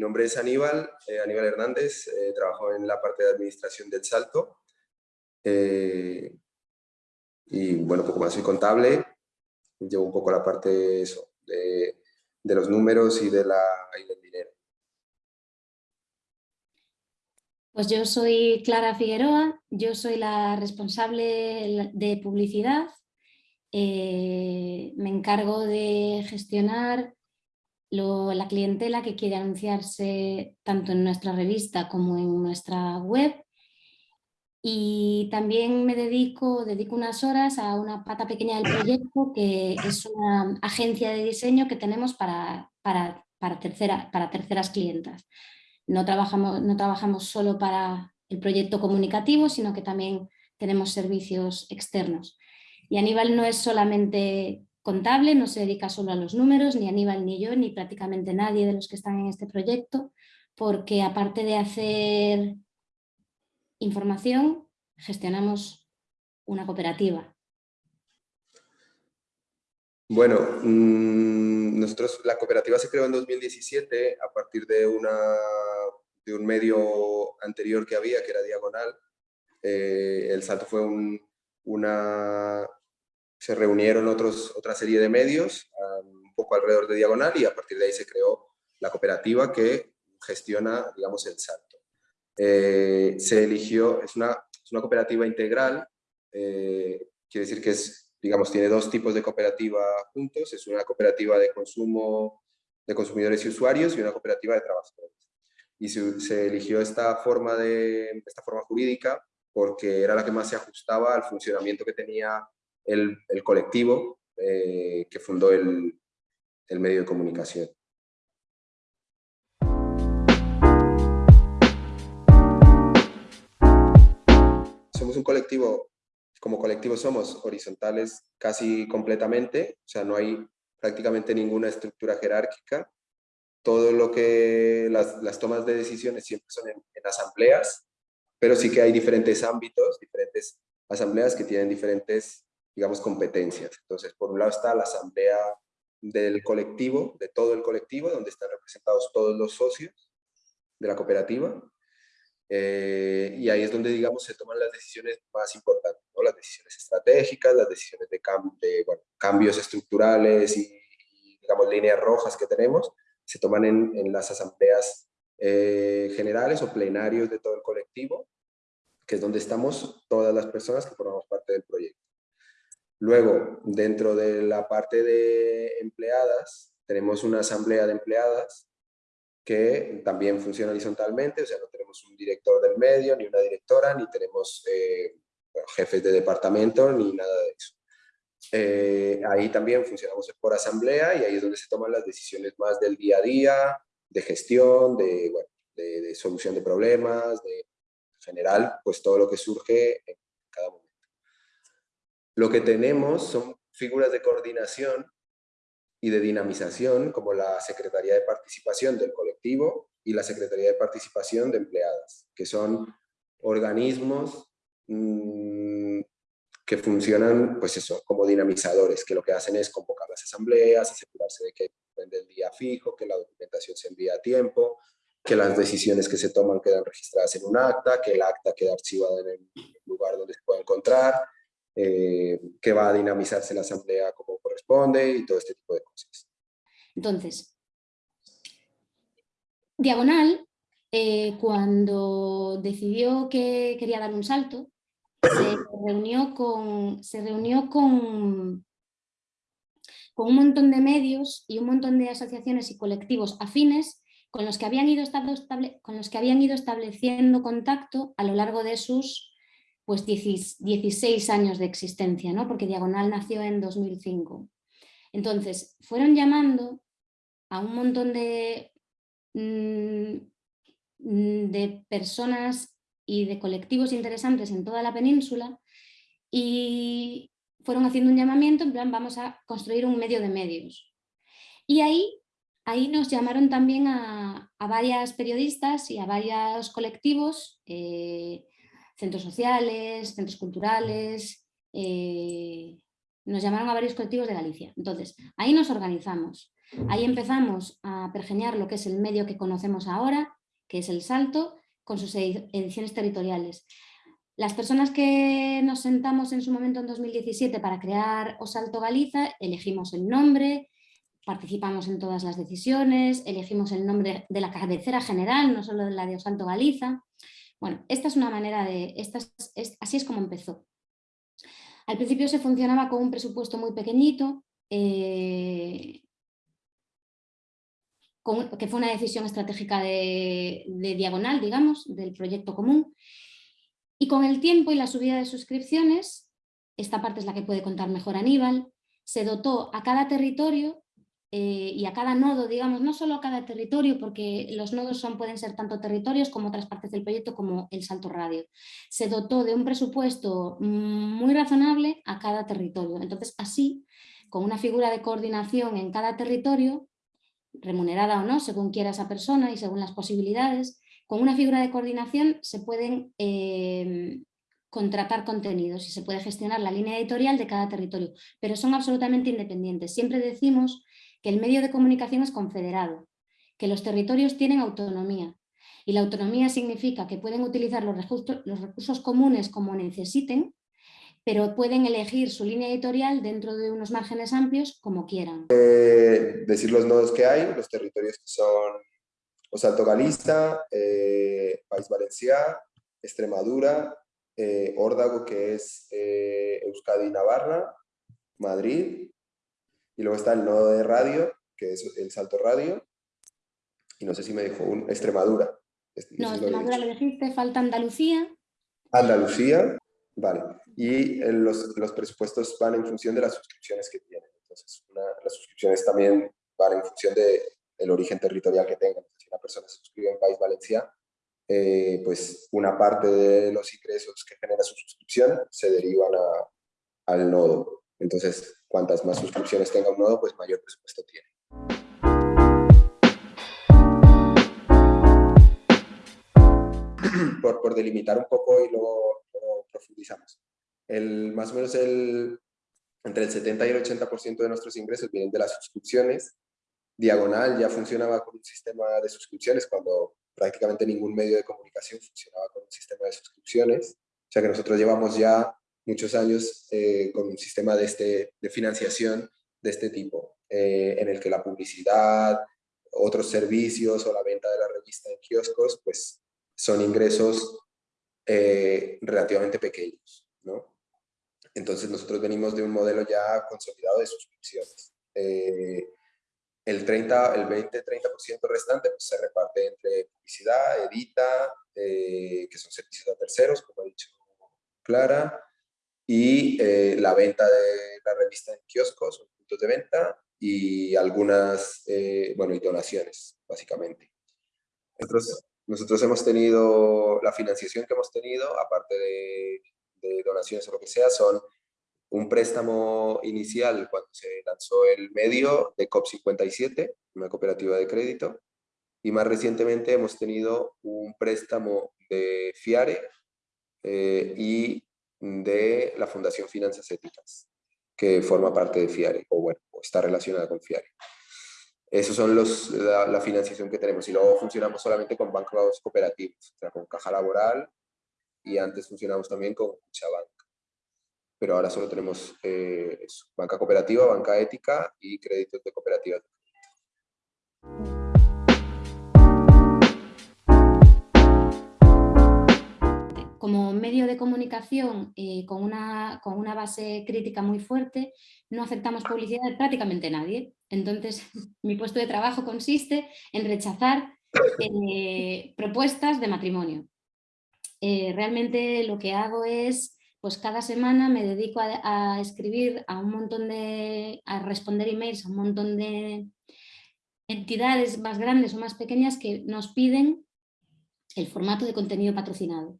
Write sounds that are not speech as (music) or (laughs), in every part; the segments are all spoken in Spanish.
nombre es Aníbal, eh, Aníbal Hernández, eh, trabajo en la parte de administración del Salto. y bueno, poco más soy contable, llevo un poco la parte de, los números y, de la, y del dinero. Pues yo soy Clara Figueroa, yo soy la responsable de publicidad. Eh, me encargo de gestionar la clientela que quiere anunciarse tanto en nuestra revista como en nuestra web. Y también me dedico, dedico unas horas a una pata pequeña del proyecto que es una agencia de diseño que tenemos para, para, para, tercera, para terceras clientas. No trabajamos, no trabajamos solo para el proyecto comunicativo, sino que también tenemos servicios externos. Y Aníbal no es solamente contable, no se dedica solo a los números, ni Aníbal ni yo, ni prácticamente nadie de los que están en este proyecto, porque aparte de hacer información, gestionamos una cooperativa. Bueno, mm, nosotros, la cooperativa se creó en 2017 a partir de, una, de un medio anterior que había, que era Diagonal. Eh, el salto fue una... Se reunieron otros, otra serie de medios, un poco alrededor de Diagonal, y a partir de ahí se creó la cooperativa que gestiona, digamos, el salto. Eh, se eligió, es una, es una cooperativa integral, eh, quiere decir que es digamos, tiene dos tipos de cooperativa juntos, es una cooperativa de consumo de consumidores y usuarios y una cooperativa de trabajadores. Y se, eligió esta forma, de, esta forma jurídica porque era la que más se ajustaba al funcionamiento que tenía el, el colectivo eh, que fundó el, el medio de comunicación. Somos un colectivo como colectivo somos horizontales casi completamente, o sea, no hay prácticamente ninguna estructura jerárquica. Todo lo que las, tomas de decisiones siempre son en, asambleas, pero sí que hay diferentes ámbitos, diferentes asambleas que tienen diferentes, digamos, competencias. Entonces, por un lado está la asamblea del colectivo, de todo el colectivo, donde están representados todos los socios de la cooperativa. Eh, y ahí es donde, digamos, se toman las decisiones más importantes, ¿no? las decisiones estratégicas, las decisiones de, cambios estructurales y, digamos, líneas rojas que tenemos, se toman en, en las asambleas eh, generales o plenarios de todo el colectivo, que es donde estamos todas las personas que formamos parte del proyecto. Luego, dentro de la parte de empleadas, tenemos una asamblea de empleadas que también funciona horizontalmente, o sea, no tenemos un director del medio, ni una directora, ni tenemos eh, jefes de departamento, ni nada de eso. Eh, ahí también funcionamos por asamblea y ahí es donde se toman las decisiones más del día a día, de gestión, de, bueno, de, solución de problemas, de en general, pues todo lo que surge en. Lo que tenemos son figuras de coordinación y de dinamización como la Secretaría de Participación del colectivo y la Secretaría de Participación de Empleadas, que son organismos mm, que funcionan pues eso, como dinamizadores, que lo que hacen es convocar las asambleas, asegurarse de que depende el día fijo, que la documentación se envía a tiempo, que las decisiones que se toman quedan registradas en un acta, que el acta queda archivada en el lugar donde se puede encontrar, eh, que va a dinamizarse la asamblea como corresponde y todo este tipo de cosas. Entonces, Diagonal, eh, cuando decidió que quería dar un salto, se reunió con, se reunió con, con un montón de medios y un montón de asociaciones y colectivos afines con los que habían ido, con los que habían ido estableciendo contacto a lo largo de sus pues 16 años de existencia, ¿no? porque Diagonal nació en 2005. Entonces, fueron llamando a un montón de, mm, de personas y de colectivos interesantes en toda la península y fueron haciendo un llamamiento en plan vamos a construir un medio de medios. Y ahí, ahí nos llamaron también a, varias periodistas y a varios colectivos eh, centros sociales, centros culturales, eh, nos llamaron a varios colectivos de Galicia. Entonces, ahí nos organizamos. Ahí empezamos a pergeñar lo que es el medio que conocemos ahora, que es el Salto, con sus ediciones territoriales. Las personas que nos sentamos en su momento en 2017 para crear Osalto Galiza, elegimos el nombre, participamos en todas las decisiones, elegimos el nombre de la cabecera general, no solo de la de Osalto Galiza. Bueno, esta es una manera de... así es como empezó. Al principio se funcionaba con un presupuesto muy pequeñito, eh, que fue una decisión estratégica de, diagonal, digamos, del proyecto común. Y con el tiempo y la subida de suscripciones, esta parte es la que puede contar mejor Aníbal, se dotó a cada territorio eh, y a cada nodo, digamos, no solo a cada territorio, porque los nodos son, pueden ser tanto territorios como otras partes del proyecto, como el salto radio. Se dotó de un presupuesto muy razonable a cada territorio. Entonces, así, con una figura de coordinación en cada territorio, remunerada o no, según quiera esa persona y según las posibilidades, con una figura de coordinación se pueden eh, contratar contenidos y se puede gestionar la línea editorial de cada territorio, pero son absolutamente independientes. Siempre decimos que el medio de comunicación es confederado, que los territorios tienen autonomía y la autonomía significa que pueden utilizar los los recursos comunes como necesiten pero pueden elegir su línea editorial dentro de unos márgenes amplios como quieran. Eh, decir los nodos que hay, los territorios que son Osalto Galiza, eh, País Valencià, Extremadura, eh, Órdago, que es Euskadi y Navarra, Madrid, y luego está el nodo de radio, que es el Salto Radio, y no sé si me dijo un, Extremadura. No, Extremadura lo dijiste, falta Andalucía. Andalucía, Vale, y eh, los, los, presupuestos van en función de las suscripciones que tienen. Entonces, las suscripciones también van en función del el origen territorial que tengan. Si una persona se suscribe en País Valencia, eh, pues una parte de los ingresos que genera su suscripción se derivan a, al nodo. Entonces, cuantas más suscripciones tenga un nodo, pues mayor presupuesto tiene. (clears throat) Por, por delimitar un poco y luego profundizamos. El, más o menos el, entre el 70 y el 80% de nuestros ingresos vienen de las suscripciones. Diagonal ya funcionaba con un sistema de suscripciones cuando prácticamente ningún medio de comunicación funcionaba con un sistema de suscripciones. O sea que nosotros llevamos ya muchos años eh, con un sistema de, este, de financiación de este tipo, eh, en el que la publicidad, otros servicios o la venta de la revista en kioscos, pues son ingresos eh, relativamente pequeños. ¿no? Entonces nosotros venimos de un modelo ya consolidado de suscripciones. Eh, el 30, el 20-30% restante pues, se reparte entre publicidad, edita, eh, que son servicios a terceros, como ha dicho Clara, y la venta de la revista en kioscos puntos de venta y algunas, bueno, y donaciones, básicamente. Entonces, nosotros hemos tenido, la financiación que hemos tenido, aparte de, donaciones o lo que sea, son un préstamo inicial cuando se lanzó el medio de COP57, una cooperativa de crédito, y más recientemente hemos tenido un préstamo de FIARE eh, y de la Fundación Finanzas Éticas, que forma parte de FIARE, o bueno, está relacionada con FIARE. Esos son los, la, financiación que tenemos. Y luego funcionamos solamente con bancos cooperativos, o sea, con Caja Laboral y antes funcionamos también con Bank. Pero ahora solo tenemos eh, banca cooperativa, banca ética y créditos de cooperativas. Como medio de comunicación eh, con, una, con, una, base crítica muy fuerte, no aceptamos publicidad de prácticamente nadie. Entonces, (laughs) mi puesto de trabajo consiste en rechazar eh, propuestas de matrimonio. Eh, realmente lo que hago es, pues cada semana me dedico a, a, escribir a un montón de, a responder emails a un montón de entidades más grandes o más pequeñas que nos piden el formato de contenido patrocinado.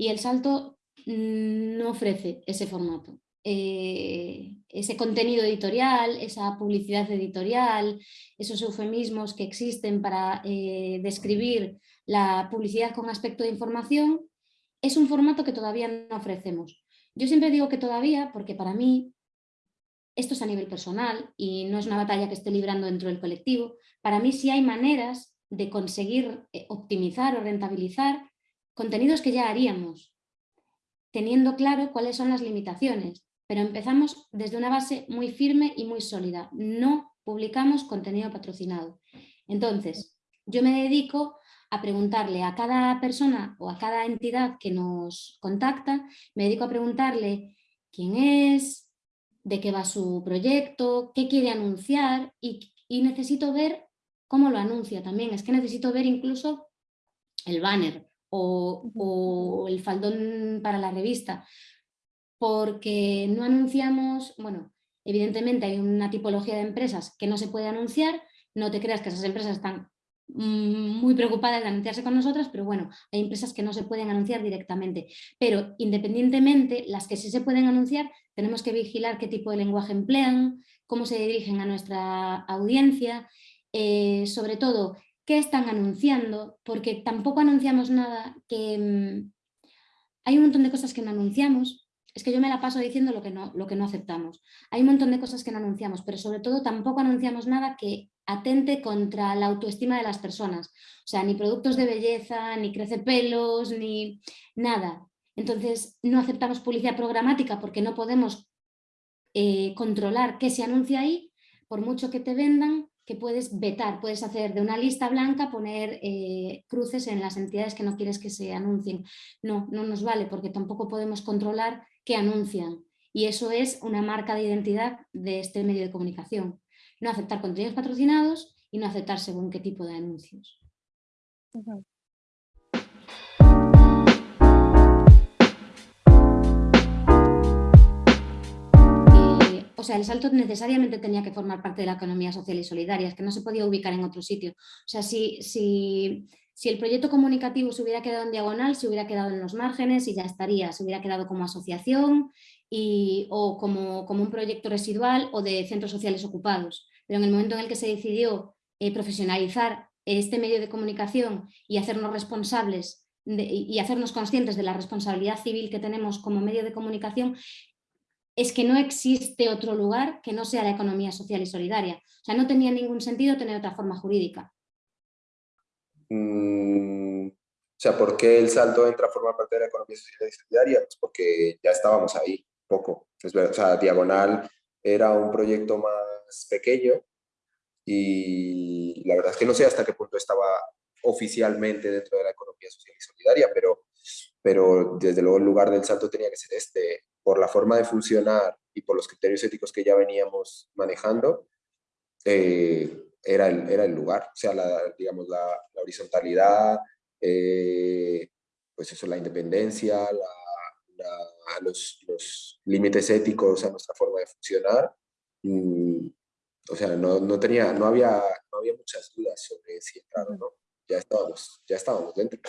Y el salto mm, no ofrece ese formato. Eh, ese contenido editorial, esa publicidad editorial, esos eufemismos que existen para eh, describir la publicidad con aspecto de información, es un formato que todavía no ofrecemos. Yo siempre digo que todavía, porque para mí esto es a nivel personal y no es una batalla que esté librando dentro del colectivo, para mí sí hay maneras de conseguir eh, optimizar o rentabilizar contenidos que ya haríamos, teniendo claro cuáles son las limitaciones, pero empezamos desde una base muy firme y muy sólida. No publicamos contenido patrocinado. Entonces, yo me dedico a preguntarle a cada persona o a cada entidad que nos contacta, me dedico a preguntarle quién es, de qué va su proyecto, qué quiere anunciar y, necesito ver cómo lo anuncia también. Es que necesito ver incluso el banner o, o el faldón para la revista, porque no anunciamos, bueno, evidentemente hay una tipología de empresas que no se puede anunciar, no te creas que esas empresas están muy preocupadas de anunciarse con nosotras, pero bueno, hay empresas que no se pueden anunciar directamente. Pero independientemente, las que sí se pueden anunciar, tenemos que vigilar qué tipo de lenguaje emplean, cómo se dirigen a nuestra audiencia, eh, sobre todo, qué están anunciando, porque tampoco anunciamos nada que... Mm, hay un montón de cosas que no anunciamos, es que yo me la paso diciendo lo que, no, lo que no aceptamos. Hay un montón de cosas que no anunciamos, pero sobre todo tampoco anunciamos nada que atente contra la autoestima de las personas. O sea, ni productos de belleza, ni crece pelos, ni nada. Entonces, no aceptamos publicidad programática porque no podemos eh, controlar qué se anuncia ahí, por mucho que te vendan, que puedes vetar, puedes hacer de una lista blanca, poner eh, cruces en las entidades que no quieres que se anuncien. No, no nos vale porque tampoco podemos controlar qué anuncian. Y eso es una marca de identidad de este medio de comunicación no aceptar contenidos patrocinados y no aceptar según qué tipo de anuncios. O sea, el salto necesariamente tenía que formar parte de la economía social y solidaria, es que no se podía ubicar en otro sitio. O sea, si, si, si el proyecto comunicativo se hubiera quedado en diagonal, se hubiera quedado en los márgenes y ya estaría, se hubiera quedado como asociación y, o como, como un proyecto residual o de centros sociales ocupados pero en el momento en el que se decidió eh, profesionalizar este medio de comunicación y hacernos responsables y hacernos conscientes de la responsabilidad civil que tenemos como medio de comunicación, es que no existe otro lugar que no sea la economía social y solidaria. O sea, no tenía ningún sentido tener otra forma jurídica. Mm, o sea, ¿por qué el salto entra a formar parte de la economía social y solidaria? Pues porque ya estábamos ahí, poco. o sea, Diagonal era un proyecto más pequeño y la verdad es que no sé hasta qué punto estaba oficialmente dentro de la economía social y solidaria, pero, pero desde luego el lugar del salto tenía que ser este, por la forma de funcionar y por los criterios éticos que ya veníamos manejando, eh, era, el, era el lugar, o sea, la, digamos, la, horizontalidad, eh, pues eso, la independencia, los, los límites éticos a nuestra forma de funcionar, mm, o sea, no, no, tenía, no, había, no había muchas dudas sobre si entrar o no. Ya estábamos, ya estábamos dentro.